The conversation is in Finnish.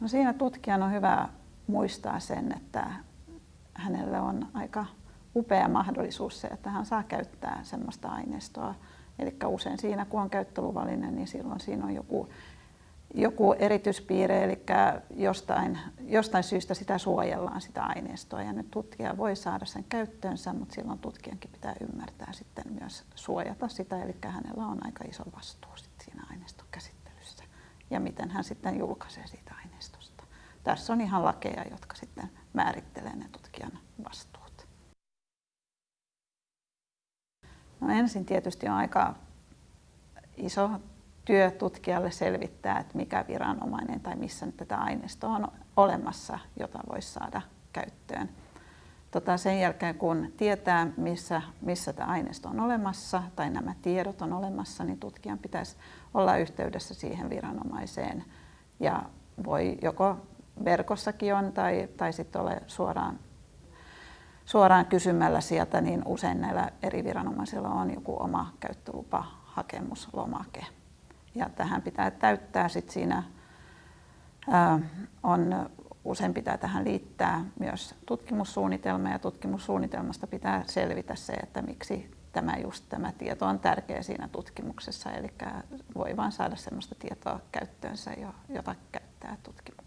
No siinä tutkijan on hyvä muistaa sen, että hänelle on aika upea mahdollisuus se, että hän saa käyttää sellaista aineistoa. Eli usein siinä, kun on käyttöluvallinen, niin silloin siinä on joku, joku erityispiirre, eli jostain, jostain syystä sitä suojellaan sitä aineistoa. Ja nyt tutkija voi saada sen käyttöönsä, mutta silloin tutkijankin pitää ymmärtää sitten myös suojata sitä, eli hänellä on aika iso vastuu sitten ja miten hän sitten julkaisee siitä aineistosta. Tässä on ihan lakeja, jotka sitten määrittelee ne tutkijan vastuut. No ensin tietysti on aika iso työ tutkijalle selvittää, että mikä viranomainen tai missä tätä aineistoa on olemassa, jota voisi saada käyttöön. Tota sen jälkeen kun tietää, missä, missä tämä aineisto on olemassa tai nämä tiedot on olemassa, niin tutkijan pitäisi olla yhteydessä siihen viranomaiseen ja voi joko verkossakin on tai, tai sitten ole suoraan, suoraan kysymällä sieltä, niin usein näillä eri viranomaisilla on joku oma käyttölupa hakemuslomake. Ja tähän pitää täyttää sit siinä ää, on, usein pitää tähän liittää myös tutkimussuunnitelma ja tutkimussuunnitelmasta pitää selvitä se, että miksi tämä, just tämä tieto on tärkeä siinä tutkimuksessa, eli voi vain saada sellaista tietoa käyttöönsä, jota käyttää tutkimuksessa.